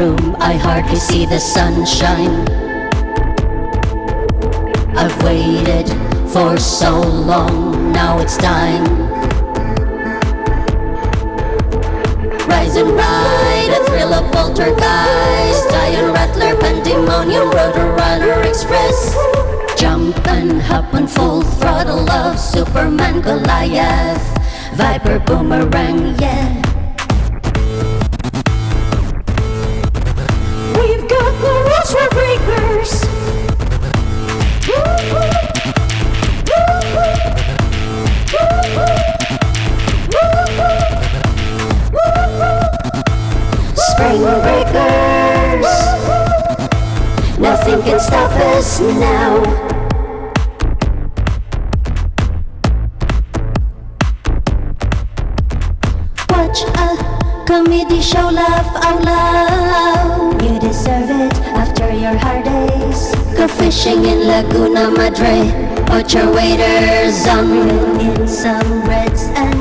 room, I hardly see the sunshine. I've waited for so long, now it's time. Rise and ride, a thrill of poltergeist, Giant Rattler, Pandemonium, Roadrunner Express. Jump and hop on full throttle of Superman Goliath, Viper Boomerang, yeah. Nothing can stop us now. Watch a comedy show, laugh out loud. You deserve it after your hard days. Go fishing in Laguna Madre. Put your waders on. Reel in some reds and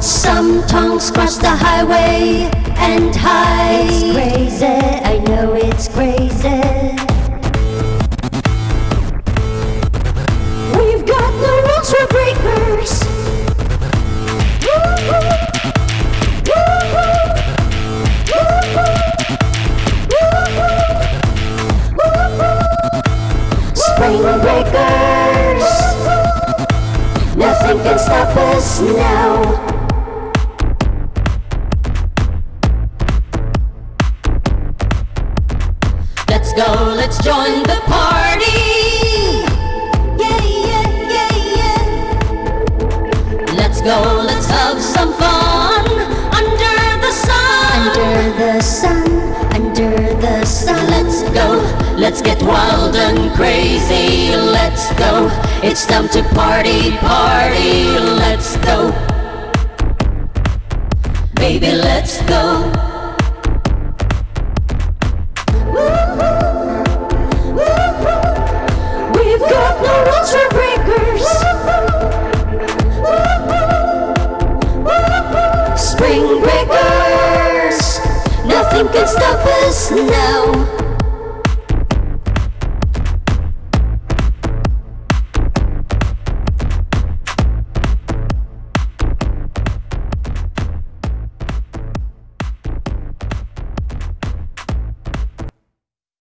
Watch some tongues cross the highway and hide. It's crazy, I know it's crazy. We've got the rules for breakers. Spring Breakers. Nothing can stop us now. Let's go, let's join the party. Yeah, yeah, yeah, yeah. Let's go, let's have some fun under the sun. Under the sun, under the sun. Let's go, let's get wild and crazy. Let's go, it's time to party, party. Let's go. Baby, let's go. Spring Breakers. Nothing can stop us now.